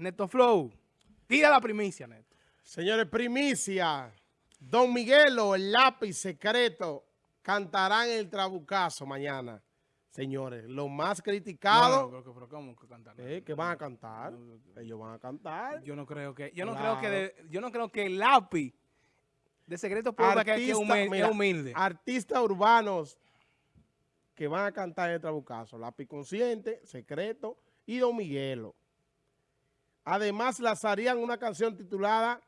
Neto Flow, tira la primicia, Neto. Señores, primicia. Don Miguelo, el lápiz secreto, cantarán el trabucazo mañana. Señores, lo más criticado... No, no, pero, pero ¿cómo que cantar? Eh, que van a cantar. Ellos van a cantar. Yo no creo que, yo no Claro. creo que, de- yo no creo que el lápiz de secreto público que, es Artista- humilde, mira, humilde. Artistas urbanos que van a cantar el trabucazo. Lápiz Consciente, Secreto y Don Miguelo. Además, lanzarían una canción titulada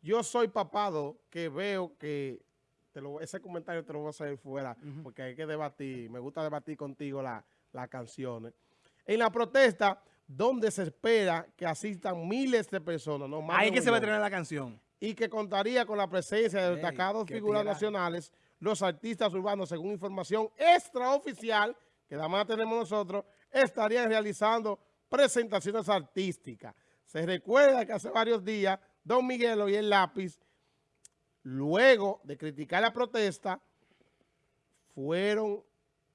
Yo soy papado, que veo que te lo- ese comentario te lo voy a hacer fuera, porque hay que debatir. Me gusta debatir contigo la- las canciones. En la protesta, donde se espera que asistan miles de personas, no más Ahí que se va a estrenar la canción. y que contaría con la presencia de destacados figuras nacionales, los artistas urbanos, según información extraoficial, que nada más tenemos nosotros, estarían realizando presentaciones artísticas. Se recuerda que hace varios días, Don Miguelo y el lápiz, luego de criticar la protesta, fueron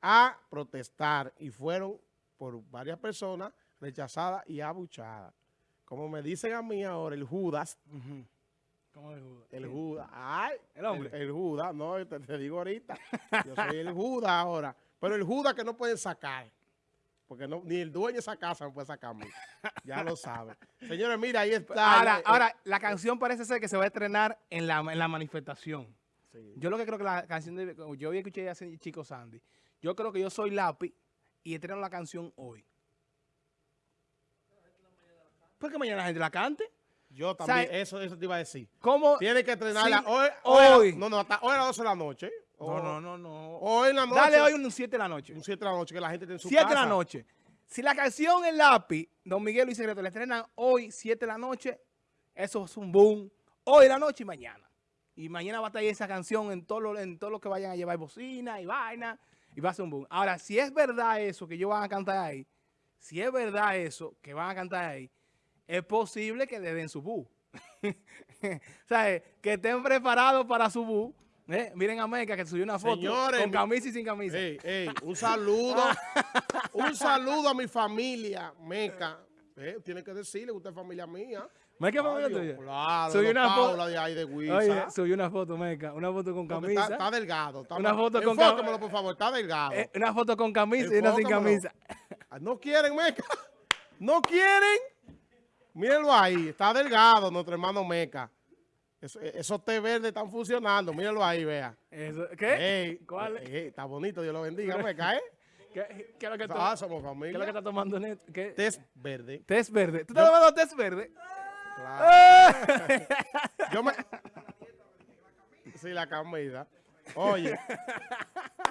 a protestar y fueron por varias personas rechazadas y abuchadas. Como me dicen a mí ahora, el Judas, ¿Cómo de Judas? el Judas. Ay, El hombre. El, el Judas, no, te, te digo ahorita. Yo soy el Judas ahora. Pero el Judas que no pueden sacar. Porque no, ni el dueño de esa casa me puede sacar a mí. Ya lo sabe. Señores, mira, ahí está. Ahora, Eh, ahora, la canción parece ser que se va a estrenar en la, en la manifestación. sí. Yo lo que creo que la canción de... Yo había escuché ese chico Sandy. Yo creo que yo soy lápiz y estreno la canción hoy. ¿Por qué mañana la gente la cante? Yo también, eso, eso te iba a decir. ¿Cómo? Tiene que estrenarla Sí, hoy. hoy. a- no, no, hasta hoy a las 12 de la noche. No, O- no, no, no. Hoy en la noche. Dale hoy un 7 de la noche. Un 7 de la noche que la gente esté en su 7 casa. de la noche. Si la canción El Lápiz, Don Miguel y Secreto, la estrenan hoy, 7 de la noche, eso es un boom. Hoy de la noche y mañana. Y mañana va a estar ahí esa canción en todo lo, en todo lo que vayan a llevar bocina y vaina. Y va a ser un boom. Ahora, si es verdad eso que ellos van a cantar ahí, si es verdad eso que van a cantar ahí, es posible que le den su bu. o sea, que estén preparados para su bu. Eh, Miren a Meca que subió una foto Señores, con mi- camisa y sin camisa. Ey, ey, un saludo. un saludo a mi familia, Meca. Eh, tiene que decirle que usted es familia mía. Meca es familia tuya. Claro, Subió una foto- de ahí de Huiza. Oye, subió una foto, Meca, una foto con camisa. Está, está delgado. Está Una foto con Enfócamelo, cam- por favor. Está delgado. Eh, una foto con camisa y una sin camisa. Ah, No quieren, Meca. No quieren. Mírenlo ahí. Está delgado nuestro hermano Meca. Eso- esos té verdes están funcionando. Mírenlo ahí, vea. Eso- ¿Qué? Ey, ¿Cuál? ey, está bonito, Dios lo bendiga, Meca, ¿eh? ¿Qué, qué es lo que Ah, somos ¿qué es lo que está tomando Neto? ¿Qué? Test verde. Test verde. ¿Tú estás tomando test verde? Claro. Yo me... Sí, la camisa. Oye,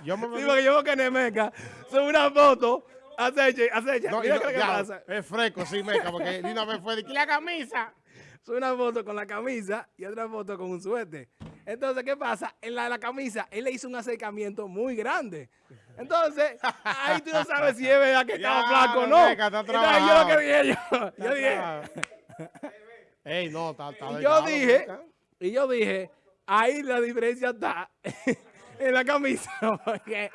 yo me... Sí, porque yo veo que Nemeca sube una foto, aceche, aceche. No, Mira no, qué es lo que ya, pasa. Es fresco, sí, meca, porque de una vez fue de que la camisa. Sube una foto con la camisa y otra foto con un suéter. Entonces, ¿qué pasa? En la de la camisa, él le hizo un acercamiento muy grande. Entonces, ahí tú no sabes si es verdad que estaba flaco o no. Está Entonces, yo lo que dije yo, yo dije, Ey, no, está, está Y yo dije, y yo dije, ahí la diferencia está en la camisa. Porque,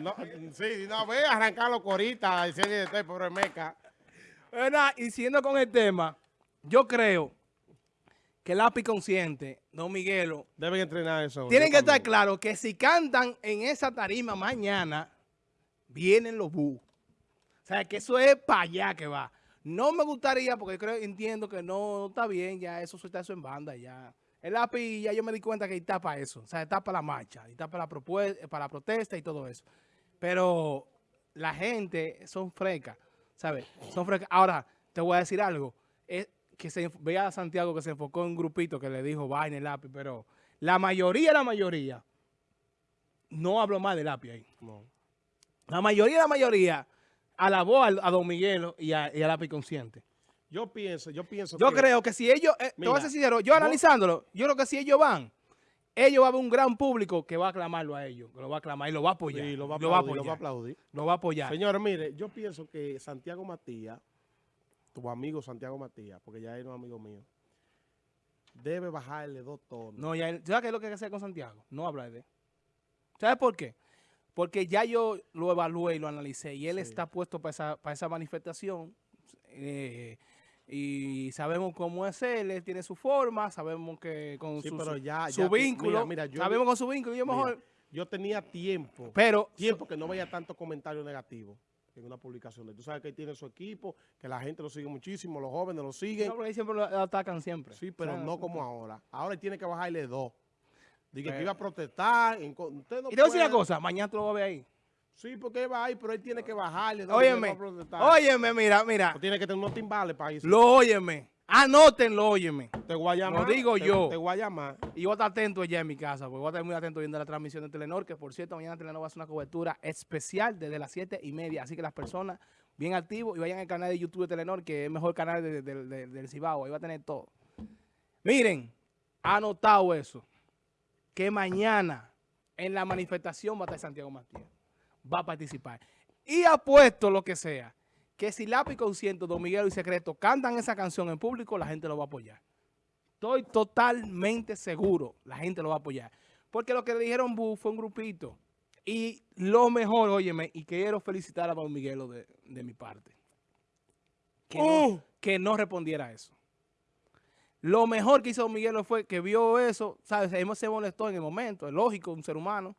No, sí, de una vez arrancarlo corita, decirle de este pobre meca. ¿verdad? y siendo con el tema, yo creo que el lápiz consciente, Don Miguelo, Deben entrenar eso. tienen que estar claros que si cantan en esa tarima mañana, vienen los bu. O sea, que eso es para allá que va. No me gustaría, porque yo creo, entiendo que no está bien, ya eso suelta eso en banda, ya. El lápiz, ya yo me di cuenta que está para eso. O sea, está para la marcha, está para la, propue- para la protesta y todo eso. Pero la gente son frecas, ¿sabes? Son frecas. Ahora, te voy a decir algo. Que se veía a Santiago que se enfocó en un grupito que le dijo vaina el lápiz, pero la mayoría, la mayoría, no habló más del lápiz ahí. No. La mayoría, la mayoría, alabó al- a, Don Miguelo y a, y a Lápiz Consciente. Yo pienso, yo pienso Yo que... creo que si ellos, eh, te a Mira, sincero, yo analizándolo, yo creo que si ellos van, ellos va a haber un gran público que va a aclamarlo a ellos, que lo va a aclamar y lo va a apoyar. Sí, lo va a lo va a aplaudir, lo va a apoyar. aplaudir. Lo va a apoyar. Señores, mire, yo pienso que Santiago Matías, tu amigo Santiago Matías, porque ya es un amigo mío, debe bajarle dos tonos. No, ya, él- ¿sabes qué es lo que hay que hacer con Santiago? No hablar de él. ¿Sabes por qué? Porque ya yo lo evalué y lo analicé y él Sí. está puesto para esa, para esa manifestación. eh, y sabemos cómo es él, él tiene su forma, sabemos que con Sí, su, pero ya- su ya- vínculo, mira, mira, yo- sabemos con su vínculo, yo Mira, mejor, yo tenía tiempo, pero tiempo que no veía tanto comentario negativo en una publicación. de él. Tú sabes que él tiene su equipo, que la gente lo sigue muchísimo, los jóvenes lo siguen. no, porque siempre lo atacan siempre. Sí, pero O sea, no como ahora. Ahora él tiene que bajarle dos. Dije que Pero- iba a protestar. en co- usted no Y te voy a decir una cosa, mañana tú lo vas a ver ahí. Sí, porque él va ahí, pero él tiene que bajarle dos. Óyeme, óyeme, mira, mira, No tiene que tener unos timbales para irse. lo óyeme, anótenlo, óyeme. Te voy a llamar. Lo digo te- yo. Te voy a llamar. Y voy a estar atento allá en mi casa, porque voy a estar muy atento viendo la transmisión de Telenor, que por cierto, mañana Telenor va a hacer una cobertura especial desde las 7 y media. Así que las personas bien activos y vayan al canal de YouTube de Telenor, que es el mejor canal de- de- de- del Cibao. Ahí va a tener todo. Miren, anotado eso, que mañana en la manifestación va a estar Santiago Matías. Va a participar. Y apuesto lo que sea, que si Lápiz Consciente, Don Miguel y Secreto cantan esa canción en público, la gente lo va a apoyar. Estoy totalmente seguro, la gente lo va a apoyar. Porque lo que le dijeron Bu fue un grupito. Y lo mejor, óyeme, y quiero felicitar a Don Miguelo de, de mi parte. Que, no, ¡Uh! que no respondiera a eso. Lo mejor que hizo Don Miguelo fue que vio eso, ¿sabes? Él se molestó en el momento, es lógico, un ser humano.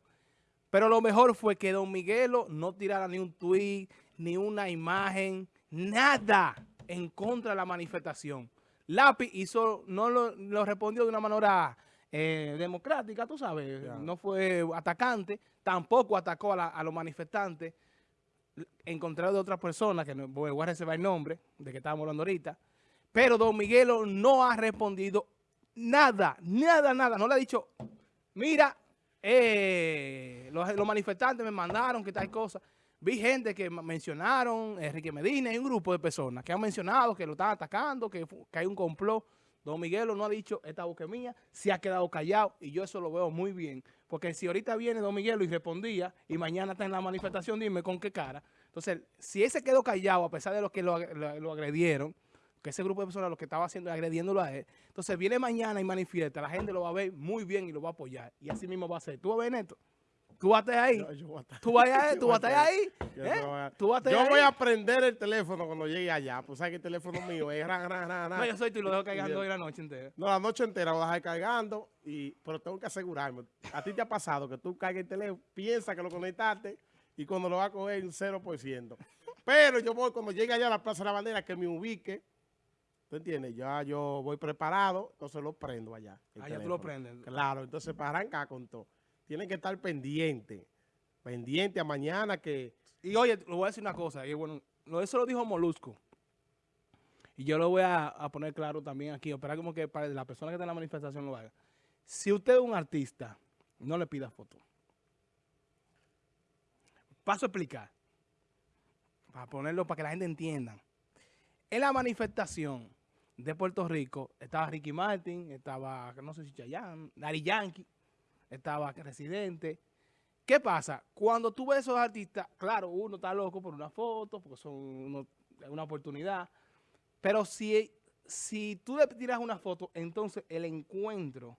Pero lo mejor fue que Don Miguelo no tirara ni un tweet, ni una imagen, nada en contra de la manifestación. Lápiz hizo, no lo, lo respondió de una manera eh, democrática, tú sabes, no fue atacante, tampoco atacó a, la- a los manifestantes, en contrario de otras personas, que no, voy voy a reservar el nombre, de que estábamos hablando ahorita, pero Don Miguelo no ha respondido nada, nada, nada, no le ha dicho, mira, eh, los, los manifestantes me mandaron que tal cosa. Vi gente que mencionaron, Enrique Medina y un grupo de personas que han mencionado que lo están atacando, que, hay un complot. Don Miguelo no ha dicho esta boca mía, se ha quedado callado y yo eso lo veo muy bien. Porque si ahorita viene Don Miguelo y respondía y mañana está en la manifestación, dime con qué cara. Entonces, si él se quedó callado a pesar de los que lo, ag- lo- lo agredieron, que ese grupo de personas lo que estaba haciendo agrediéndolo a él, entonces viene mañana y manifiesta, la gente lo va a ver muy bien y lo va a apoyar. Y así mismo va a ser. ¿Tú vas a ver, Neto? ¿Tú vas a estar ahí? Yo, yo ¿Tú vas a estar, yo tú estar ahí? yo ¿Eh? voy a- ¿Tú Yo ahí? voy a prender el teléfono cuando llegue allá. Pues sabes que el teléfono mío es ra, ra, ra, ra. No, yo soy tú y lo dejo cargando hoy la noche entera. No, la noche entera voy a dejar cargando, y, pero tengo que asegurarme. A ti te ha pasado que tú cargas el teléfono, piensas que lo conectaste y cuando lo vas a coger un 0%. Pero yo voy, cuando llegue allá a la Plaza de la Bandera, que me ubique, ¿tú entiendes? Ya yo voy preparado, entonces lo prendo allá. Ah, ya tú lo prendes. Claro, entonces para arrancar con todo. Tienen que estar pendiente, pendiente a mañana que... Y oye, le voy a decir una cosa, y bueno, eso lo dijo Molusco. Y yo lo voy a, poner claro también aquí, esperar como que para la persona que está en la manifestación lo haga. Si usted es un artista, no le pida foto. Paso a explicar. Para ponerlo, para que la gente entienda. En la manifestación de Puerto Rico estaba Ricky Martin, estaba, no sé si Chayanne, Dari Yankee, estaba Residente. ¿Qué pasa? Cuando tú ves esos artistas, claro, uno está loco por una foto, porque son uno- una oportunidad. Pero si, si tú le tiras una foto, entonces el encuentro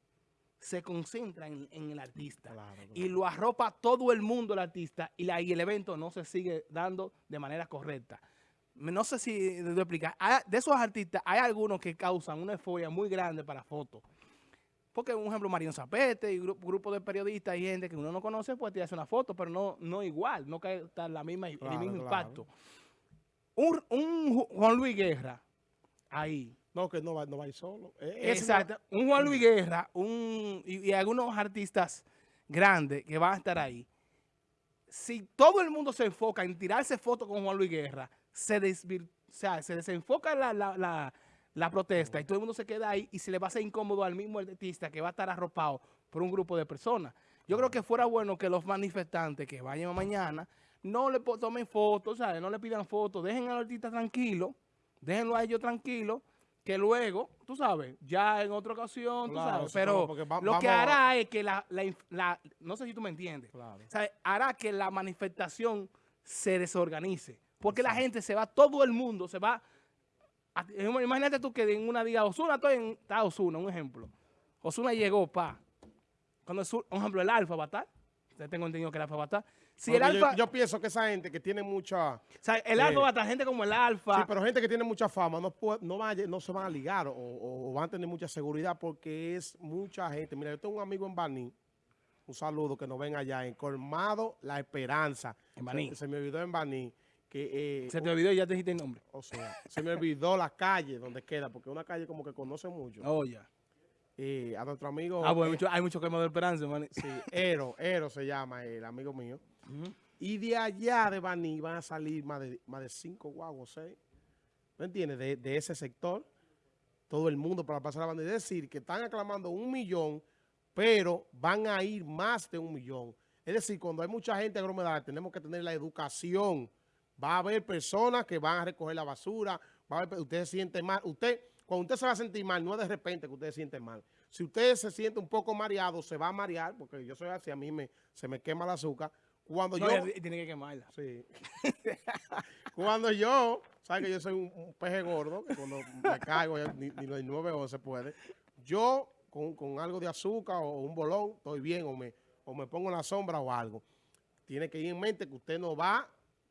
se concentra en, en el artista. Claro, Y lo arropa todo el mundo el artista y, la- y el evento no se sigue dando de manera correcta. No sé si debo explicar. De esos artistas hay algunos que causan una euforia muy grande para fotos. Porque, un ejemplo, Marion Zapete y grupo, grupo de periodistas y gente que uno no conoce puede tirarse una foto, pero no, no igual, no cae la misma, el mismo claro. impacto. Un, un Ju- Juan Luis Guerra, ahí, No, que no va, no va a ir solo. Eh, ese Exacto. Un Juan Luis Guerra un, y, y algunos artistas grandes que van a estar ahí. Si todo el mundo se enfoca en tirarse fotos con Juan Luis Guerra, se, desvir- o sea, se desenfoca la, la- la- la protesta y todo el mundo se queda ahí y se le va a hacer incómodo al mismo artista que va a estar arropado por un grupo de personas. Yo creo que fuera bueno que los manifestantes que vayan mañana no le tomen fotos, ¿sabes? no le pidan fotos, dejen al artista tranquilo, déjenlo a ellos tranquilo, que luego, tú sabes, ya en otra ocasión, tú sabes, sí, pero va- lo que a- hará es que la, la inf- la- no sé si tú me entiendes, Claro. ¿sabes? hará que la manifestación se desorganice, porque la gente se va, todo el mundo se va, imagínate tú que en una diga, Osuna, estoy en, está Osuna, un ejemplo, Osuna llegó, pa, cuando, Osu- un ejemplo, el Alfa va a estar, ya tengo entendido que el Alfa va a estar, Si el yo- alfa, yo, pienso que esa gente que tiene mucha... o sea, el eh, alfa va a estar gente como el alfa. Sí, pero gente que tiene mucha fama no, puede- no, va no se van a ligar o van a tener mucha seguridad porque es mucha gente. Mira, yo tengo un amigo en Baní, un saludo que nos ven allá, en Colmado La Esperanza. En Baní. Se, se me olvidó en Baní que... eh, Se te olvidó y ya te dijiste el nombre. o sea, se me olvidó la calle donde queda, porque es una calle como que conoce mucho. Oh, ya. Eh, a nuestro amigo... Ah, bueno, eh, mucho- hay mucho quema de esperanza, man. Sí, Ero, Ero se llama el amigo mío. Y de allá de Baní van a salir más de, más de cinco guaguas, seis. ¿Me entiendes? De, de ese sector. Todo el mundo para pasar la banda. Es decir, que están aclamando un millón, pero van a ir más de un millón. Es decir, cuando hay mucha gente aglomerada, tenemos que tener la educación. Va a haber personas que van a recoger la basura. Va a haber, usted se siente mal. Usted, cuando usted se va a sentir mal, no es de repente que usted se siente mal. Si usted se siente un poco mareado, se va a marear, porque yo soy así, a mí me, se me quema el azúcar. Cuando No, yo... tiene que quemarla. Sí. cuando yo, sabes que yo soy un, un peje gordo, que cuando me caigo ni, ni los 9 se puede, yo con, con algo de azúcar o un bolón, estoy bien, o me, o me pongo en la sombra o algo. Tiene que ir en mente que usted no va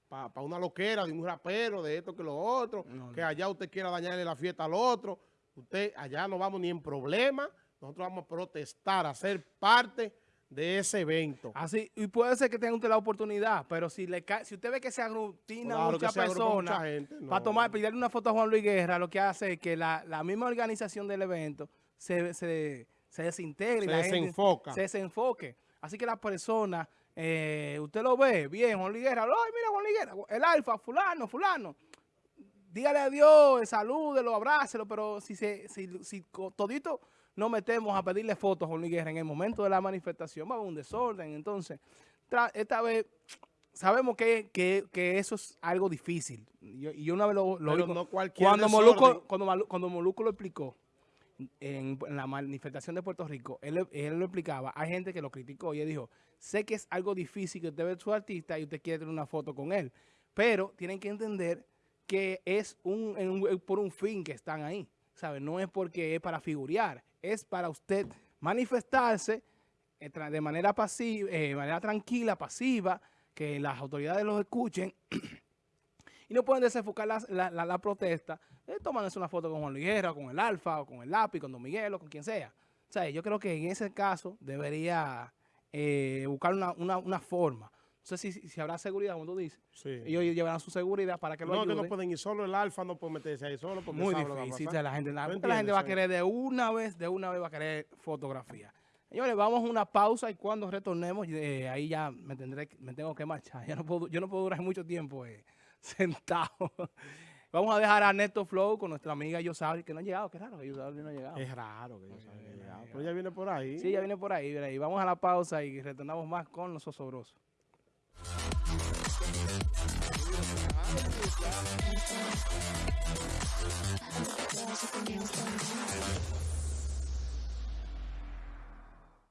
para una loquera de un rapero, de esto que lo otro, No, que allá usted quiera dañarle la fiesta al otro. Usted, allá no vamos ni en problema, nosotros vamos a protestar, a ser parte de ese evento. Así, y puede ser que tenga usted la oportunidad, pero si le si usted ve que se aglutina Claro personas mucha gente, para tomar, pedirle una foto a Juan Luis Guerra, lo que hace es que la, la misma organización del evento se, se, se desintegre. y Se gente desenfoca. se desenfoque. Así que la persona, eh, usted lo ve, bien, Juan Luis Guerra, ay, mira Juan Luis Guerra, el alfa, fulano, fulano. Dígale a Dios, salúdelo, abrácelo, pero si, se, si, si todito nos metemos a pedirle fotos a Juan Luis Guerra en el momento de la manifestación, va a haber un desorden. Entonces, esta vez sabemos que, que- que eso es algo difícil. Y yo, yo una vez lo, lo vi no cualquier cuando. Moluco, cuando, cuando Moluco lo explicó en, la manifestación de Puerto Rico, él, él lo explicaba, hay gente que lo criticó y él dijo, sé que es algo difícil que usted ve a su artista y usted quiere tener una foto con él, pero tienen que entender que es un, por un fin que están ahí, ¿sabe? No es porque es para figurear, es para usted manifestarse eh, de manera pasiva, de manera tranquila, pasiva, que las autoridades los escuchen y no pueden desenfocar la, la- la- la protesta eh, tomándose una foto con Juan Luis Guerra, con el Alfa, o con el Lápiz, con Don Miguel, o con quien sea. O sea, yo creo que en ese caso debería eh, buscar una, una- una forma. No sé si, si habrá seguridad, como tú dices. Sí. Ellos llevarán su seguridad para que lo no, que no pueden ir solo el alfa, no puede meterse ahí solo porque Muy difícil. o sea, la gente, la, ¿Tú porque la gente va a querer de una vez, de una vez va a querer fotografía. Señores, vamos a una pausa y cuando retornemos, eh, ahí ya me tendré, me tengo que marchar. Ya no puedo, yo no puedo durar mucho tiempo eh, centavos. Vamos a dejar a Neto Flow con nuestra amiga Yosabri, que no ha llegado. Qué raro que Yosabri no ha llegado. Es raro que Yosabri no ha eh, llegado. Eh, pero ella viene por ahí. Sí, ella viene por ahí. Viene ahí. Vamos a la pausa y retornamos más con los osobrosos.